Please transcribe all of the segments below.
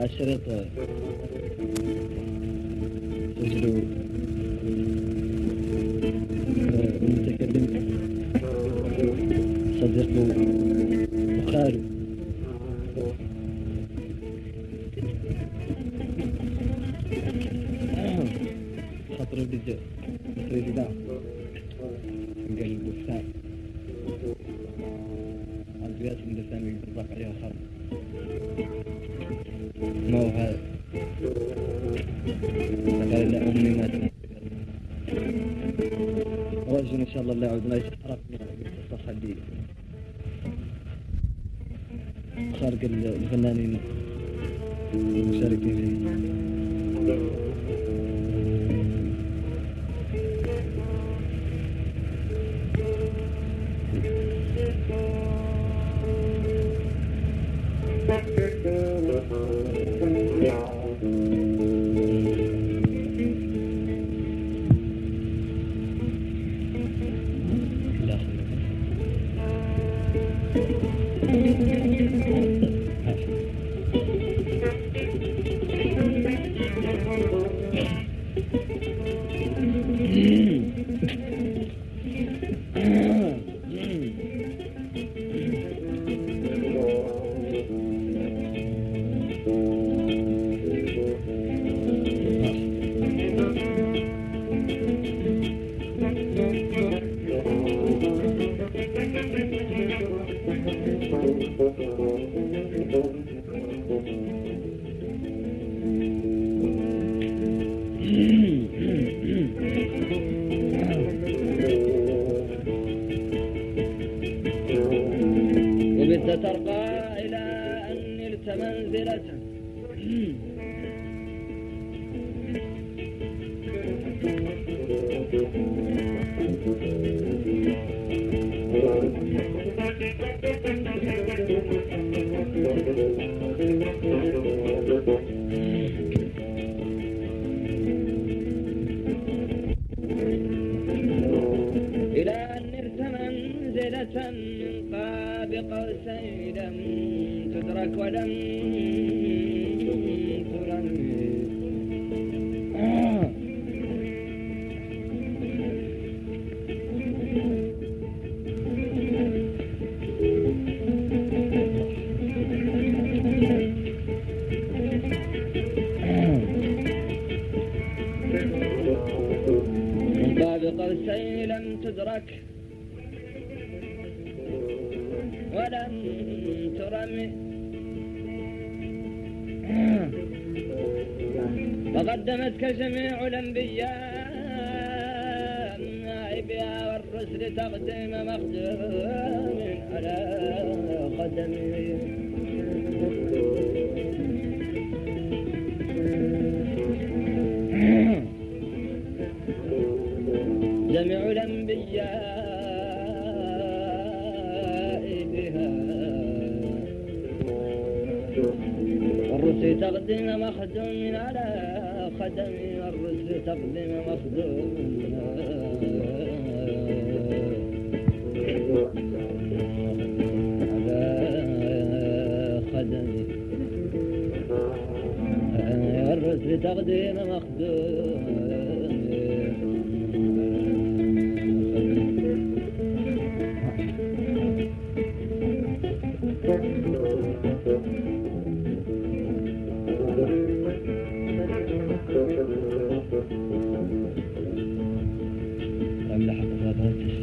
الشريط سجلوا المتكلم صديقه وخاله خاطر ولد البريزيدان قال البستان البيات من الثاني يطبق عليها خالد ما هو هذا قال لا أمي ماتت رجل إن شاء الله لا يعود ما يستحرقنا بالقصة اللي خارج الفنانين. والرسل تقدم مخدوم على خدم والرسل تقدم مخدوم على مخدوم هذا التسجيل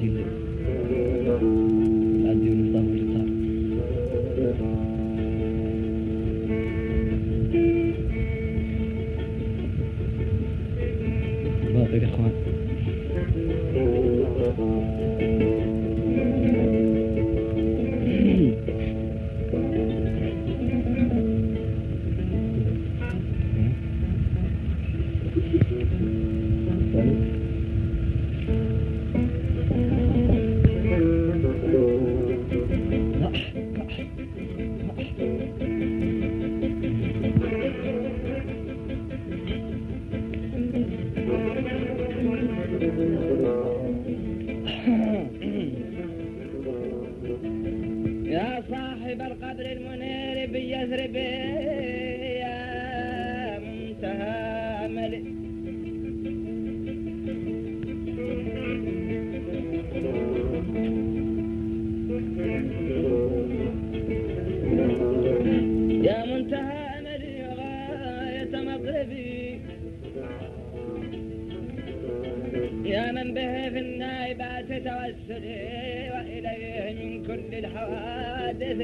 يا من به في النائبات توسلي وإليه من كل الحوادث.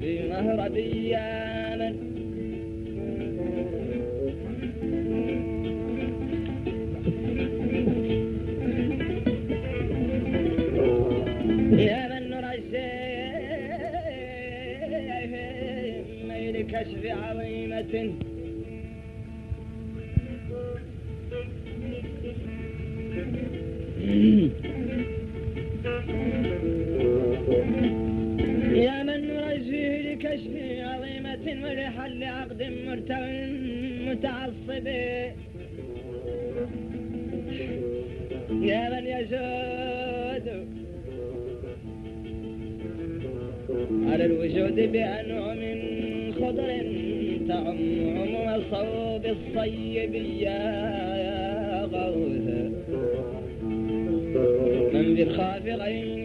في مهربي يا من يجود. على الوجود بأنعم خضر تعم عموم الصوب الصيب يا غوث. من بالخافقين وغيثهم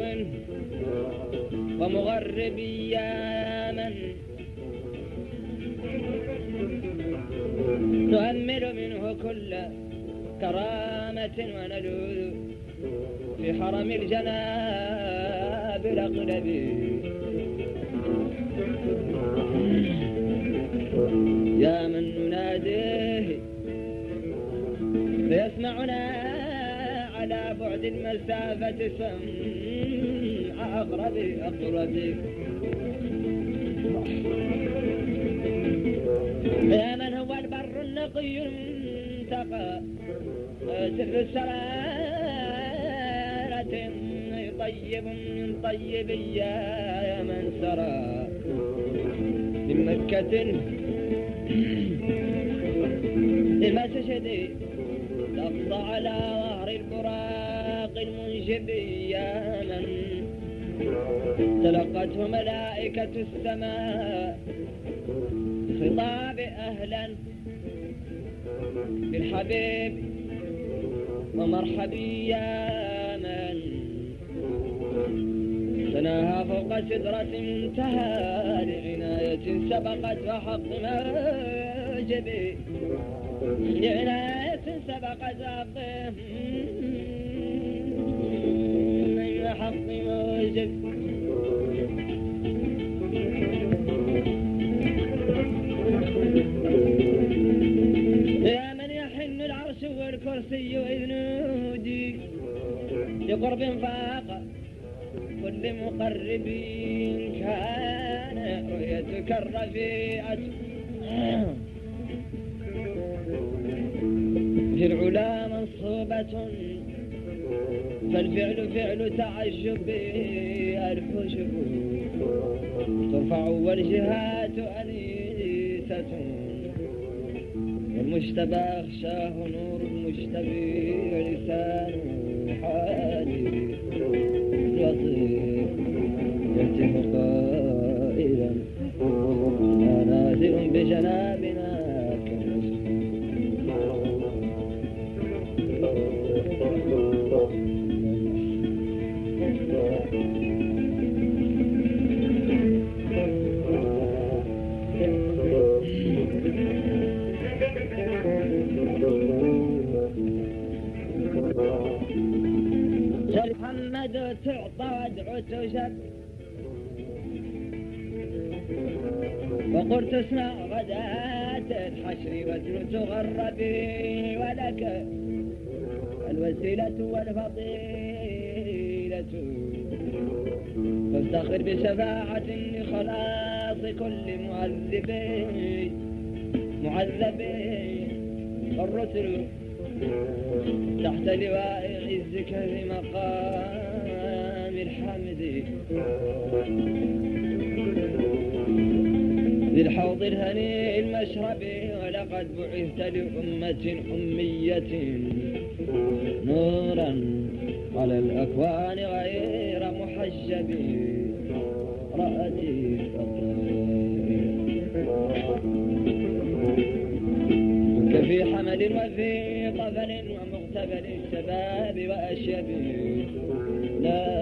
مشرق ومغرب يا من نؤمل منه كل كرامة ونلوذ في حرم الجناب الأقلب يا من نناديه فيسمعنا على بعد المسافة سمع أقرب أقرب يا من هو البر النقي المنتقى سر السرارة طيب من طيب يا من سرى. من مكة المسجد لفظ على ظهر البراق المنجب يا من تلقته ملائكة السماء خطاب أهلا بالحبيب ومرحبي يا من سناها فوق سدرة منتهى لعناية سبقت وحق موجبي لعناية سبقت وحق حق موجب يا من يحن العرش والكرسي إذ لقرب فاق كل مقرب كان رؤيتك الرفيعة في العلا منصوبة فالفعل فعل تعجب الحجب ترفع والجهات أنيسة. والمجتبى أخشاه نور المجتبي ولسان حالي لطيف يهتف قائلا. نازل بجنابنا وادعو تشد وقلت اسمع غداة الحشر وجل تغربي ولك الوسيلة والفضيلة. فافتخر بشفاعة لخلاص كل معذبين معذبين الرسل تحت لواء عزك في مقام للحوض الهني المشرب ولقد بعثت لأمة أمية. نورا على الأكوان غير محجب. رأتي كنت في حمل وفي طفل ومغتبل الشباب وأشيب. لا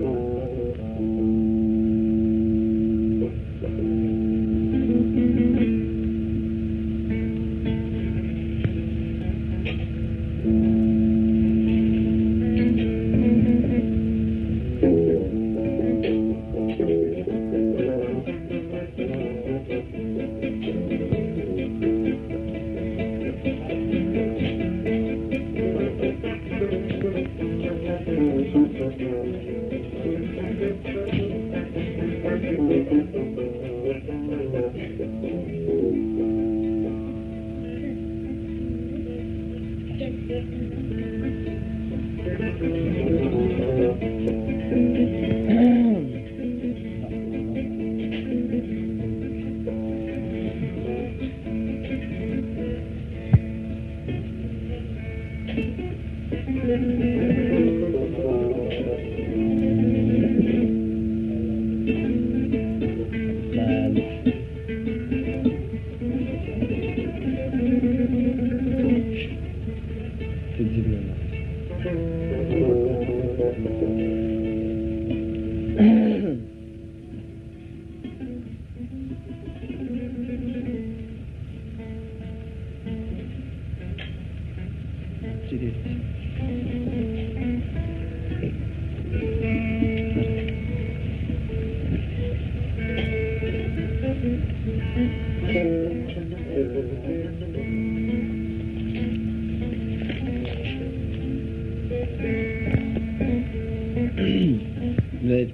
لا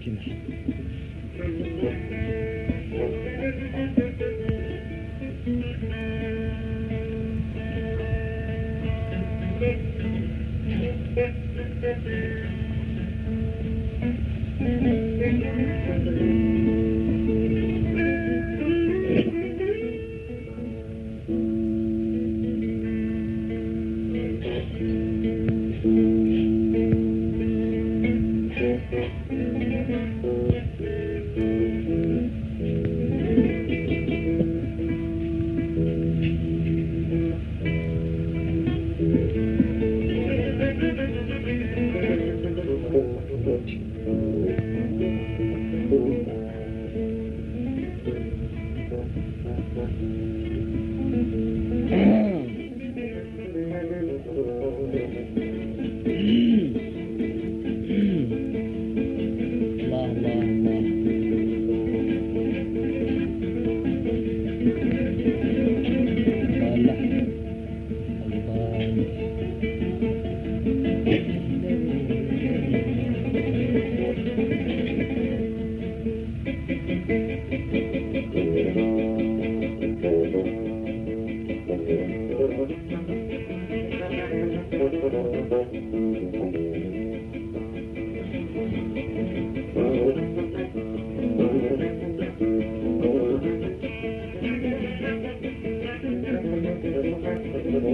به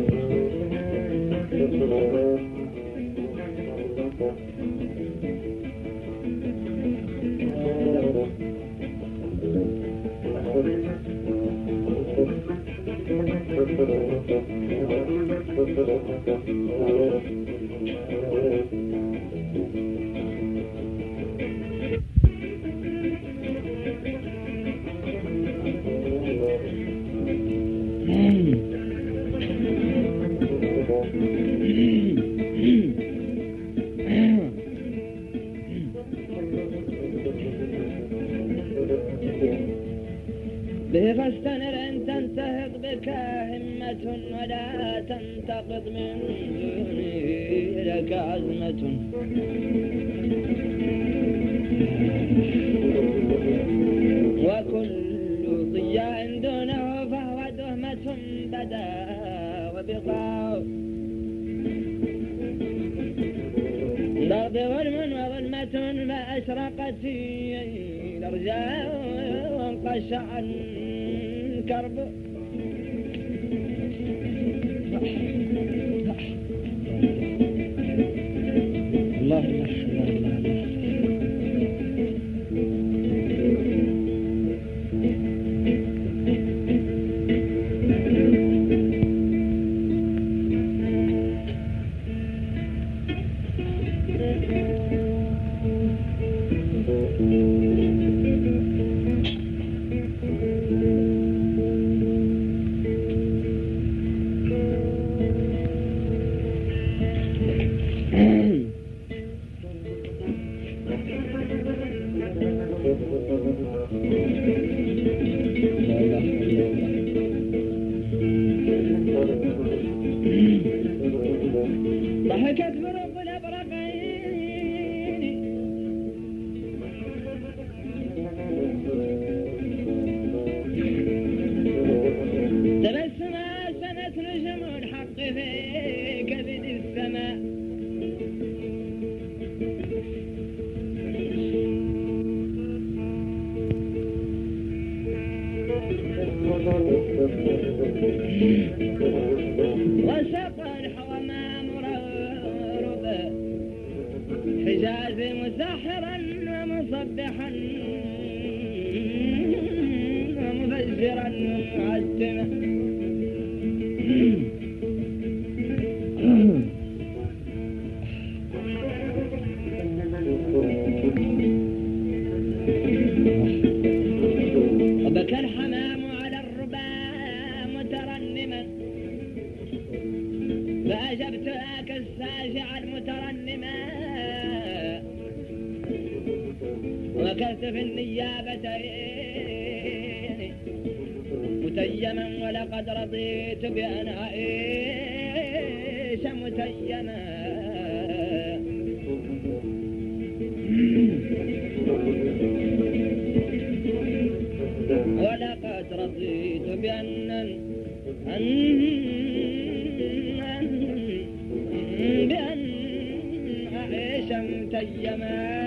تبين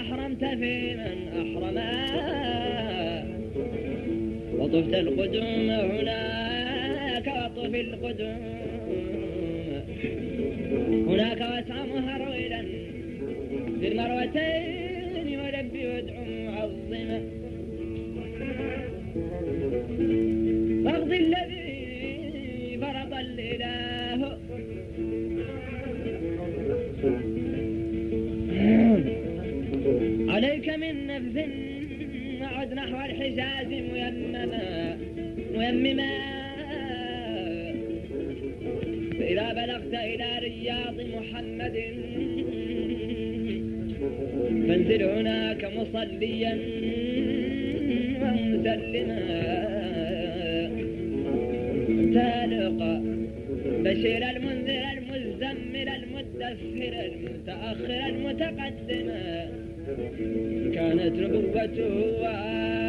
أحرمت في من أحرمها وطفت القدوم هناك وطف القدوم. هناك واسع مهرولا في المروتين ولبي وادعو معظما الذي ثم عد نحو الحجاز ميمما ميمما. فإذا بلغت إلى رياض محمد فانزل هناك مصليا ومسلما. تالق بشير المنذر المزمل المدثر المتأخر المتقدم. كانت ربوته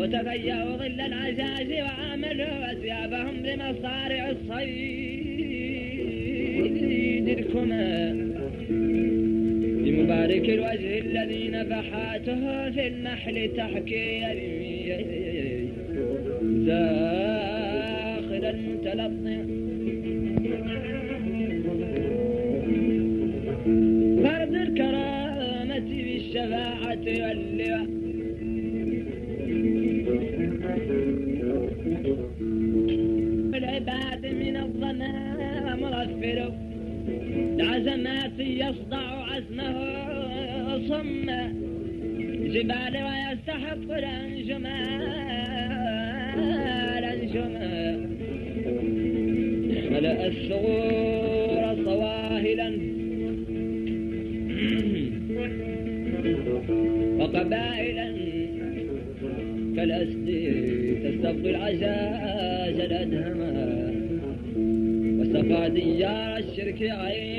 وتغيروا ظل العزاز وعاملوا أثيابهم لمصارع الصيد. الكما لمبارك الوجه الذي نفحاته في النحل تحكي داخل المتلطم. يصدع عزمه صم. جبال ويستحق الانجمال انجما ملأ الثغور صواهلا. وقبائلا. كالأسد تستبقي العجاج الأدهما وسقى ديار الشرك عينا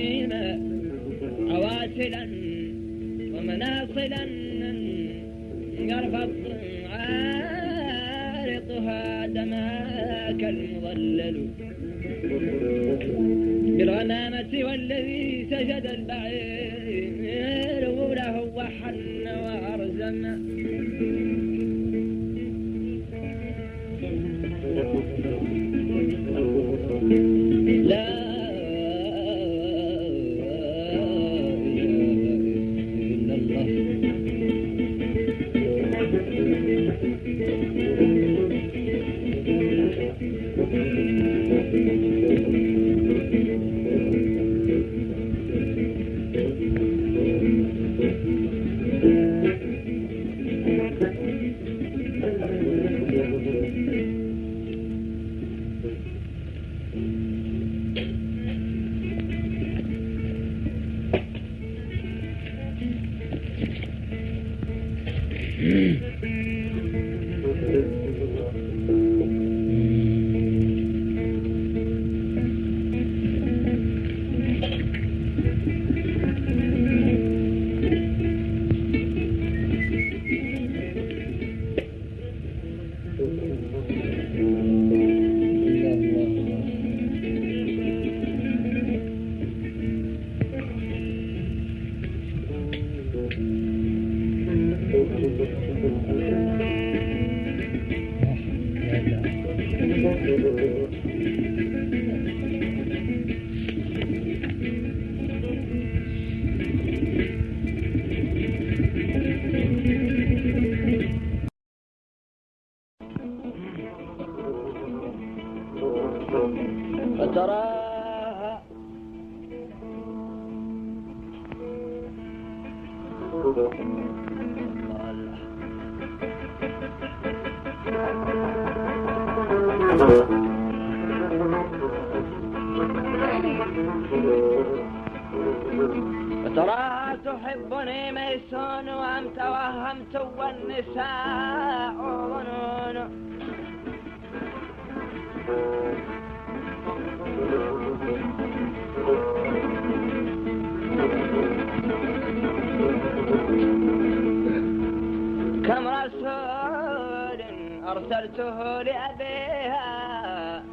أرسلته لأبيها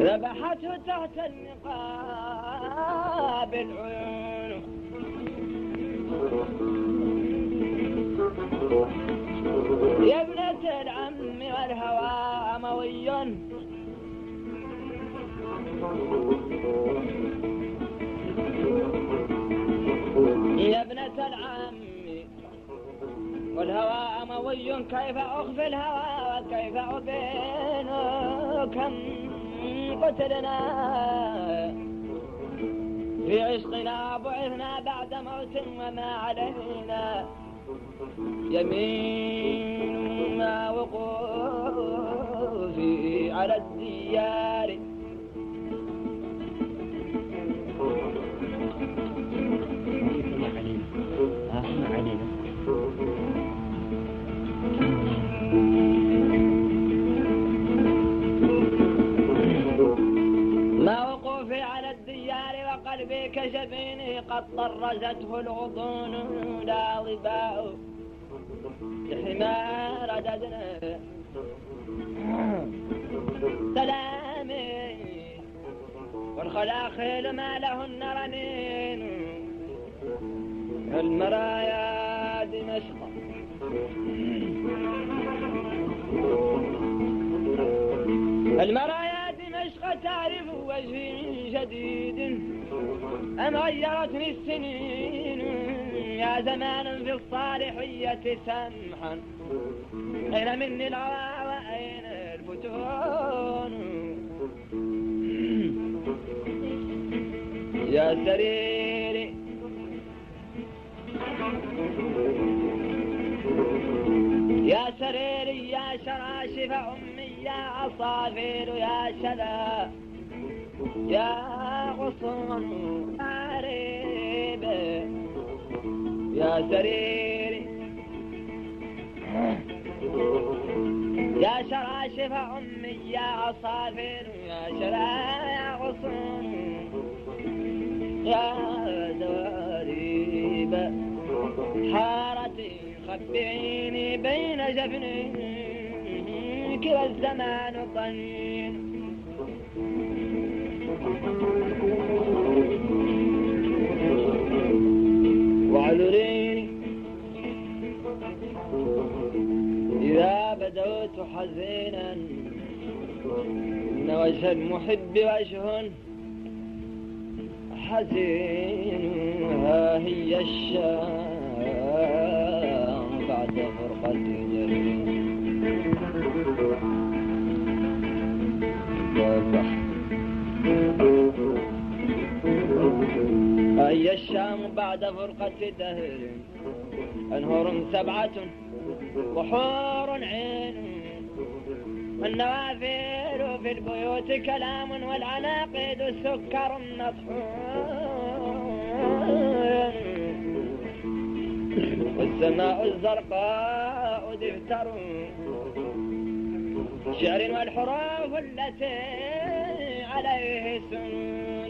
ذبحته تحت النقاب العيون. يا ابنة العم والهوى أموي كيف أخفي الهوى وكيف أبين كم قتلنا. في عشقنا بعثنا بعد موت وما علينا. يمين ما وقوفي على الديار. كجبيني قد طرزته الغضون لا ظباء لحمار رددنا سلامي. والخلاخيل ما لهن رنين. المرايا دمشق. المرايا دمشق تعرف وجه جديد. أم غيرتني السنين يا زمان في الصالحية سمحا؟ أين مني العوى وأين الفتون؟ يا سريري يا سريري يا شراشف أمي يا عصافير يا شذا يا غصون عريب يا سريري يا شراشف أمي يا عصافير يا شذا يا يا دواريب حارتي خبئيني بين جفنيك والزمان طنين واعذريني إذا بدوت حزينا إن وجه المحب وجه حزين. ها هي الشام بعد فرقة جرين هي الشام بعد فرقة دهر. أنهر سبعة وحور عين. النوافذ في البيوت كلام والعناقيد سكر مطحون والسماء الزرقاء دفتر شعر والحروف التي عليه سنون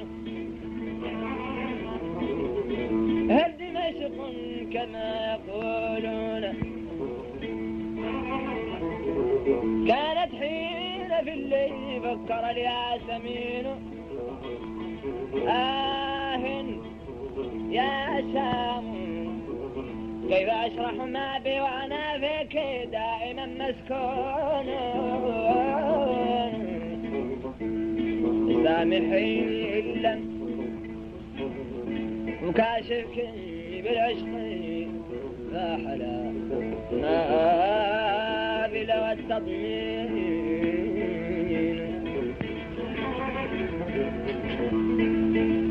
كما يقولون. كانت حين في الليل فكر الياسمين. آه يا شام كيف أشرح ما بي وأنا فيك دائما مسكون؟ سامحيني إلا مكاشفك بالعشق لا حلا نابل والتطمين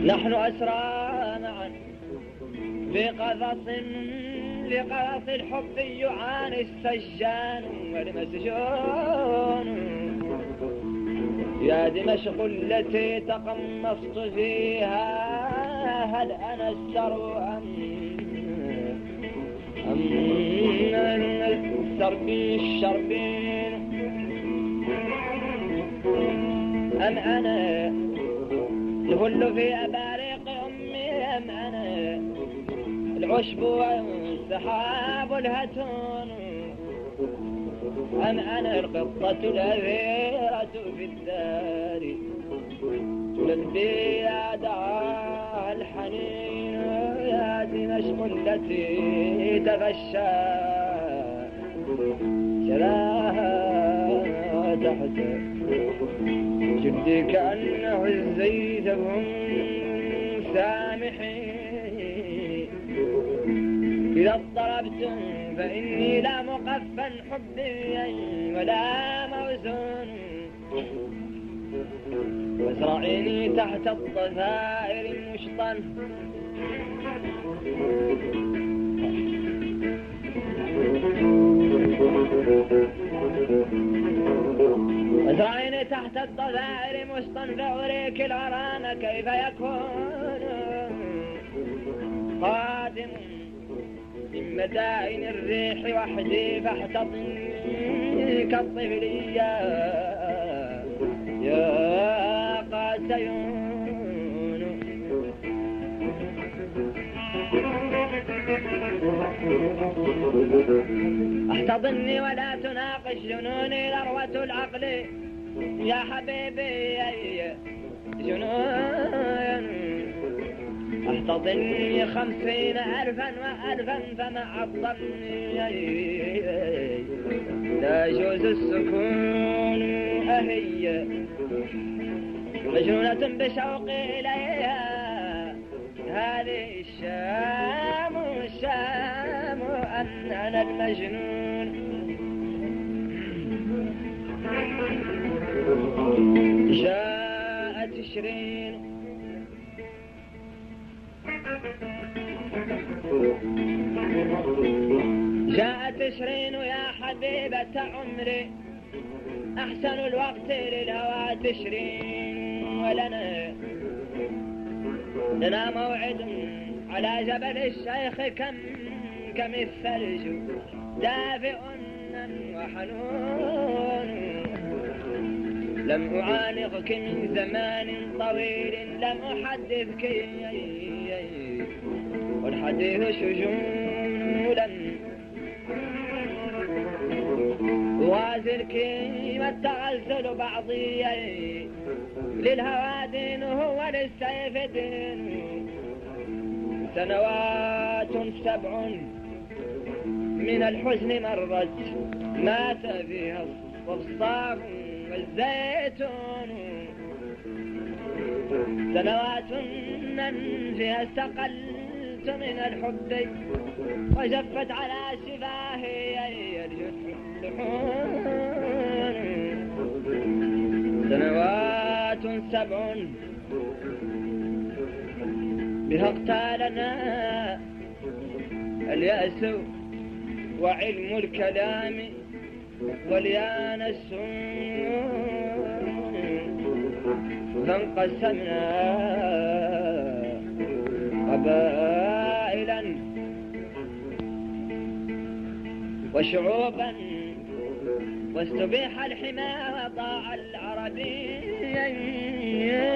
نحن أسرى معا في قفص لقفص الحب يعاني السجان والمسجون. يا دمشق التي تقمصت فيها هل أنا السر أم أم السربين الشربين أم أنا الهل في أباريق أمي أم أنا العشب والسحاب الهتون أم أنا القطة الأثيرة في الدار. تلبي يا التي تغشى. شلاها تحت جدي كأنه الزيت هم سامحين إذا اضطربتم فإني لا مقفا حبي ولا موزون وازرعيني تحت الضفائر المشطن وازرعيني تحت الضفائر مشطن فأريك الغرام كيف يكون؟ قادم من مدائن الريح وحدي فاحتضني كالطفل يا يا قاسيون احتضني ولا تناقش جنوني ذروة العقل يا حبيبي الجنون احتضني خمسين ألفا وألفا فمع الظن لا يجوز السكون أهي. مجنونة بشوقي إليها هذه الشام الشام أن أنا المجنون. جاءت شرين جاءت شرين يا حبيبة عمري. أحسن الوقت للهوى تشرين ولنا. لنا موعد على جبل الشيخ كم كم الثلج. دافئ وحنون. لم أعانقك من زمان طويل لم أحدثك والحديث شجون لم وازرك والتغزل بعضي للهوى دين هو للسيف دين سنوات سبع من الحزن مرت. مات فيها الصفصاف والزيتون. سنوات فيها استقلت من الحب. وجفت على شفاهي اللحون سنوات سبع بها اقتالنا اليأس وعلم الكلام واليانس فانقسمنا قبائلا وشعوبا واستبيح الحمى وضاع العربي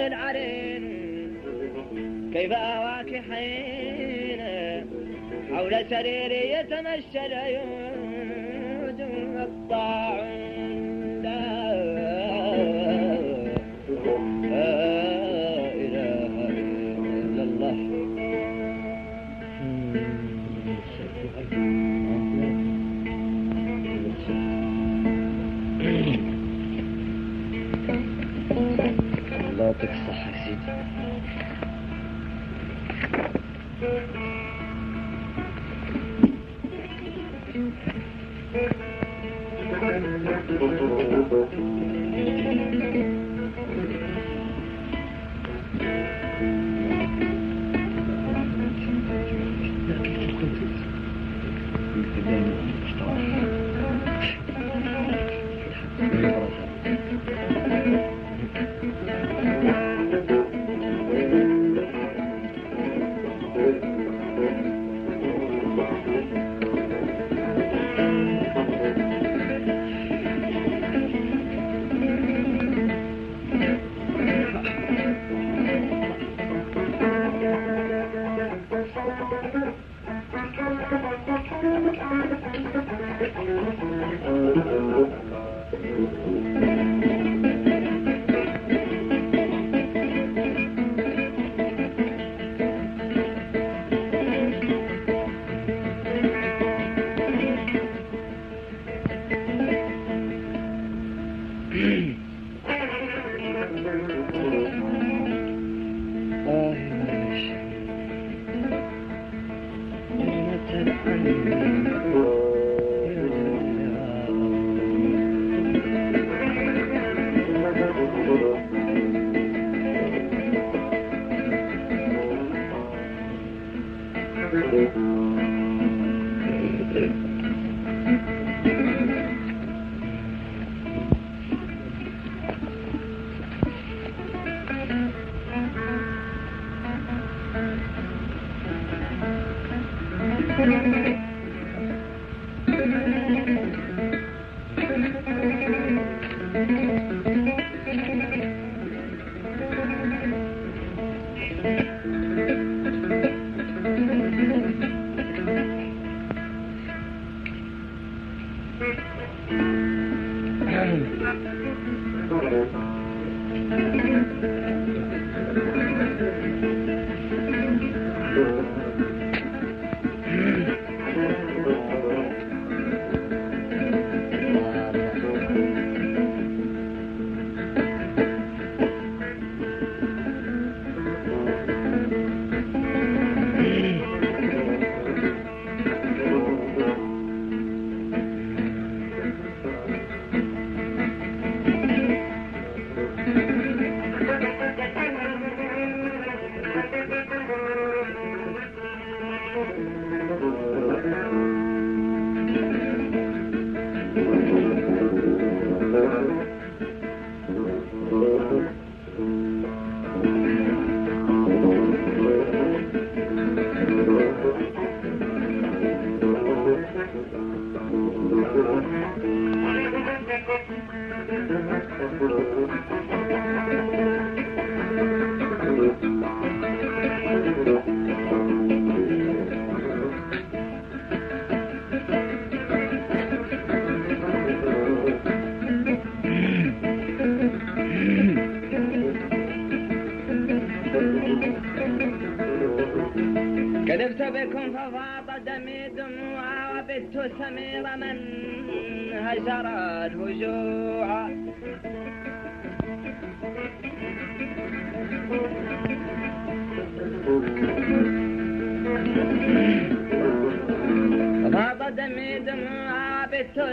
العرين كيف أواك حين حول سريري يتمشى العيود الطاعون آه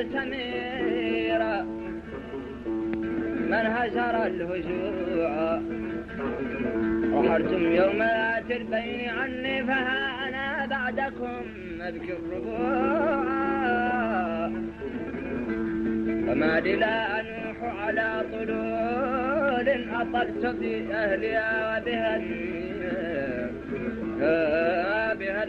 وبت سمير من هجر الهجوع. وحرتم يوم ذات البين عني فها أنا بعدكم أبكي الربوع. فما لي لا أنوح على طلول أطلت بأهلها وبها بها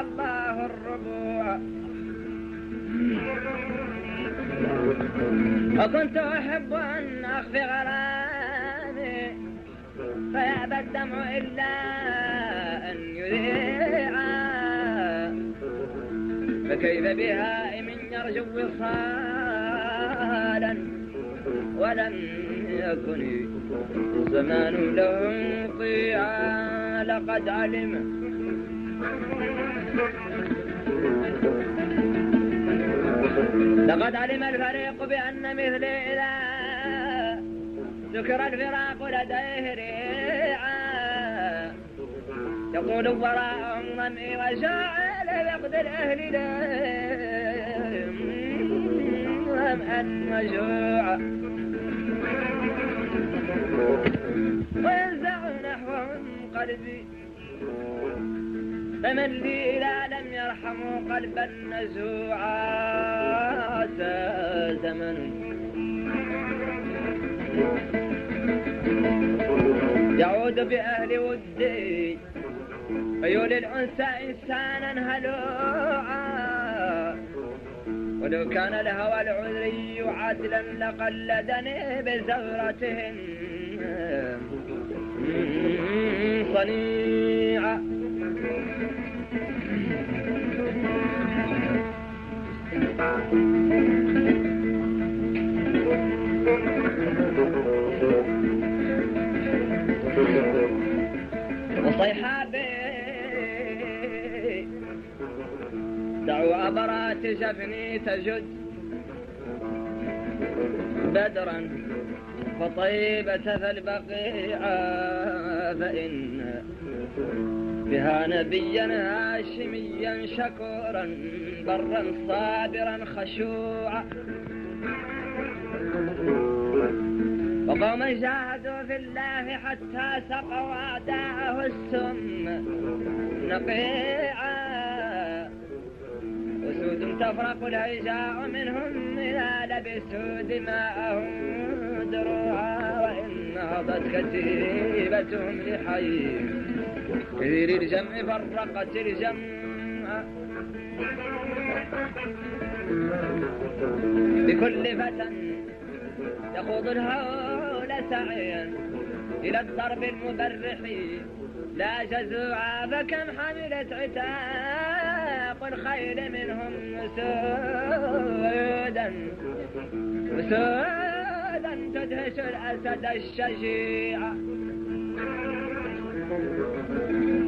الله الربوع. وكنت أحب أن أخفي غرامي فيأبى الدمع إلا أن يذيع فكيف بهائم يرجو وصالا ولم يكن الزمان له مطيعا. لقد علم. لقد علم الفريق بأن مثلي إذا ذكر الفراق لديه ريعا. يقول وراءهم ظمئي وشاعل بقد الأهل لهم أن مجوعا وينزع نحوهم قلبي. فمن لي إذا لم يرحموا قلبا نزوعا زمن. يعود بأهل ودي ويولي الأنثى إنسانا هلوعا. ولو كان الهوى العذري عدلا لقلدني بزورتهم صنيعا وصيحابي. دعوا أبرات شفني تجد بدرا فطيبة فالبقيع فإن بها نبيا هاشميا شكورا برا صابرا خشوعا. وقوما جاهدوا في الله حتى سقوا أعداءه السم نقيعا. أسود تفرق الهيجاء منهم إذا لبسوا دماءهم دروعا وإن نهضت كتيبتهم لحي. كثير الجمع فرقت الجمع. بكل فتى يخوض الهول سعيا إلى الضرب المبرح. لا جزوعا فكم حملت عتاق الخيل منهم سودا. سودا تدهش الأسد الشجيع.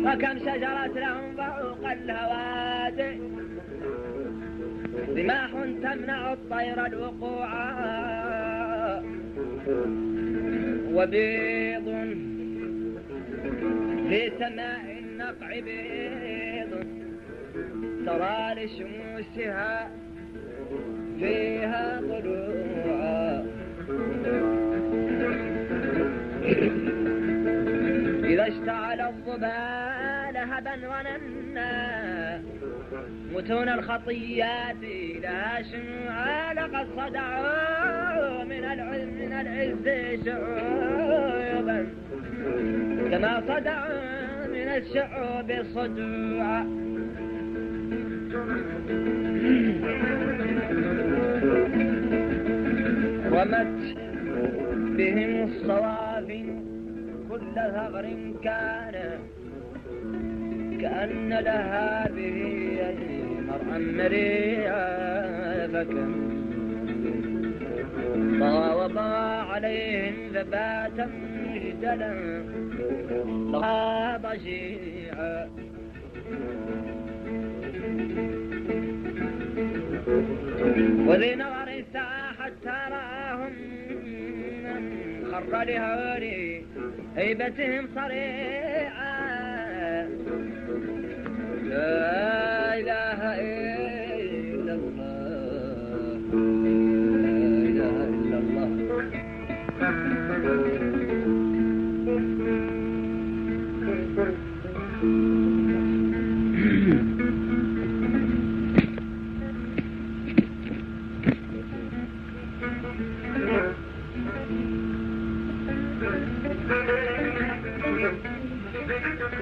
وكم شجرت لهم فوق الهوادئ رماح تمنع الطير الوقوع. وبيض في سماء النقع بيض. ترى لشموسها فيها طلوع إذا اشتعل الضبال هبا وننا متون الخطيات لها شمعا لقد صدعوا من العز من العز شعوبا. كما صدعوا من الشعوب صدوعا. رمت بهم الصوافن كل ثغر كان كأن لها به مرعا مريعا فكم. طغى وطغى عليهم ثباتا مجدلا طغى ضجيعا وذي نظر الساعة حتى رآهم خر لهولي هيبتهم صريعا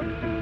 الذي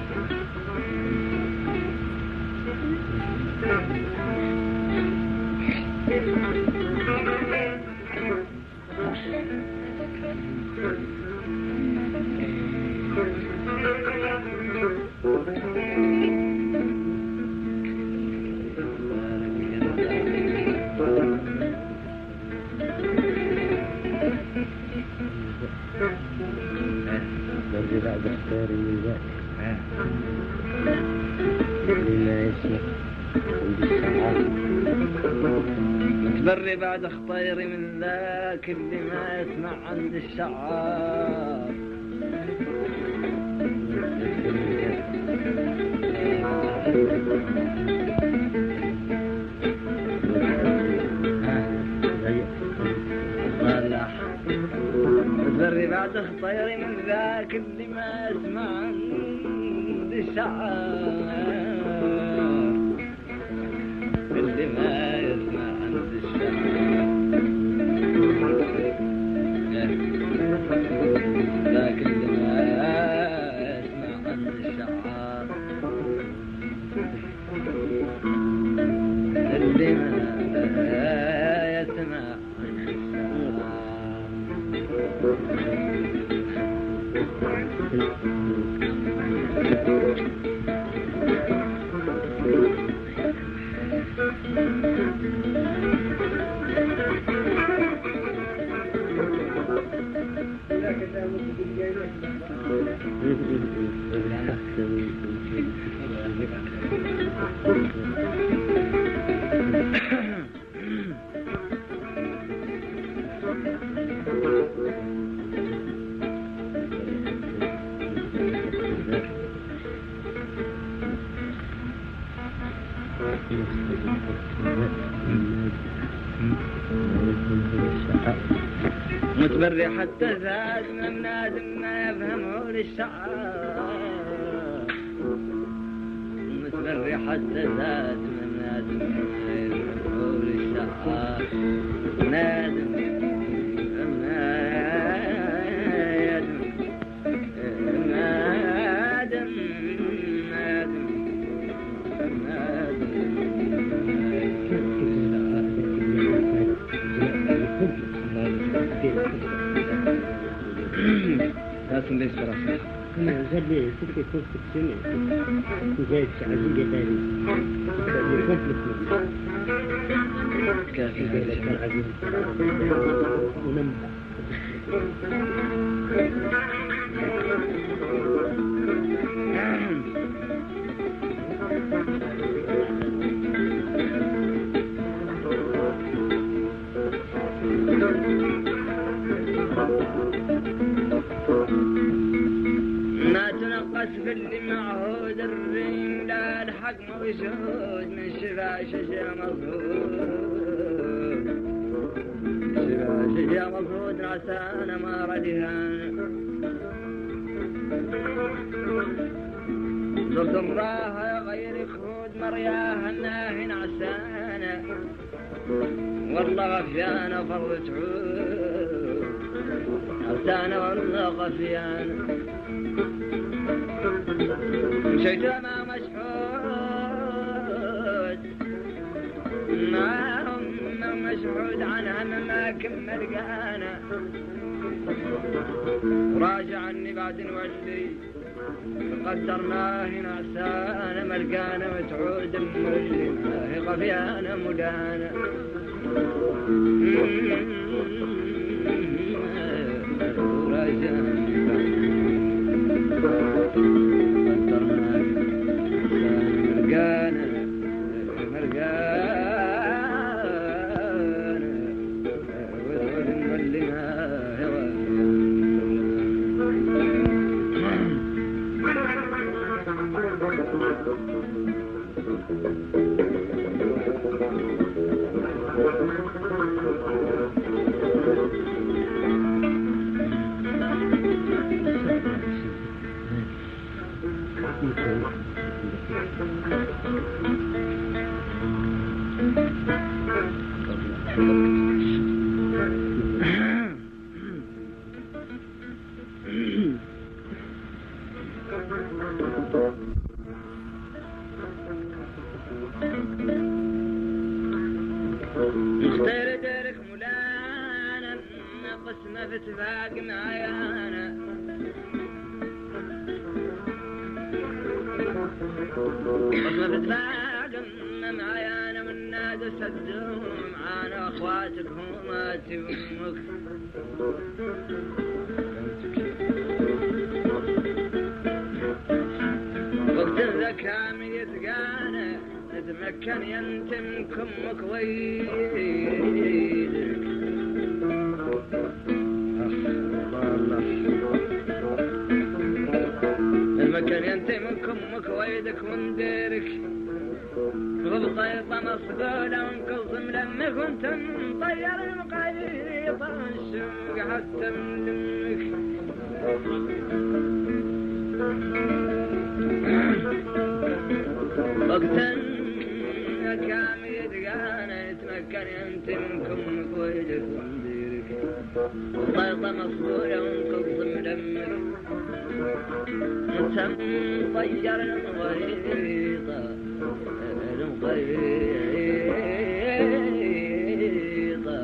بعد اخطير من ذاك اللي ما يسمع عند الشعار متبري بعد اخطير من ذاك اللي ما يسمع عند الشعار متبري حتى زاد من نادم ما يفهمه للشعار متبري حتى زاد ما تنقص في اللي معهود الرين لا الحق موجود من شفا شجا مظهور شجا مظهود عسانا ما ردهان زرت الراها غير خود مرياها الناهي عسانا والله غفيانا فرض تعود عسانا والله غفيانا. مشيت ما مشحود عنها ما كمل قانا راجع عني بعد نولي قدرناه هنا سانا ملقانا متعود مولي هي غفيانا مدانا. راجع. قسمة في اتفاق معايانا قسمة في اتفاق معايانا والناس سدوا معانا اخواتك هماتي وامك وقت الذكاء يتقانا تتمكن ينتم كمك ويدك المكان ينتهي من كمك ويدك ونديرك بالطيطة مصقولة وانقصم لما كنت مطير المقاييط الشوق حتى من دمك وقتا كام يدقانا يتمكن انت منكم كويدك Barba mafkuran kokundan Mutan fayyaran gayda Emerin gayda Emerin gayda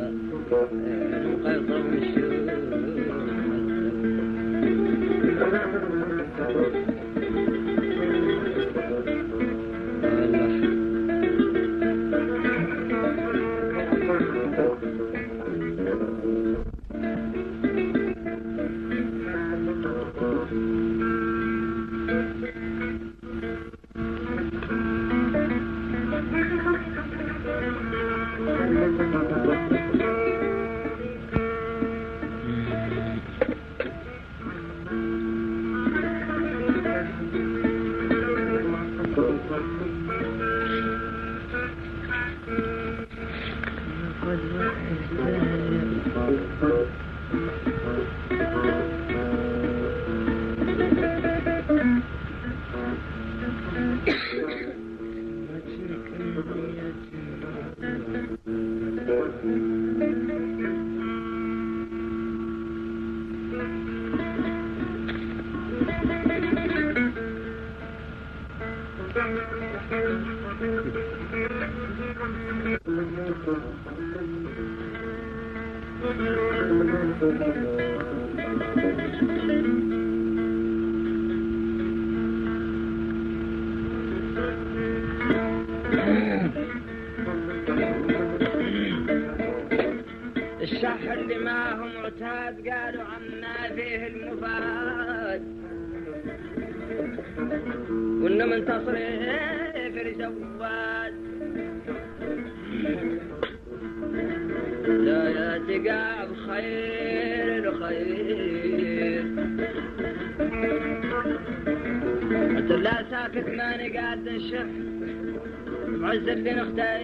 بعز اللي نختار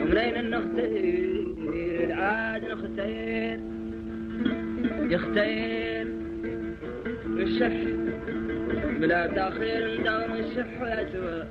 ومنين النختير العاد نختير يختير الشح. بلا تأخير ندور الشح ويا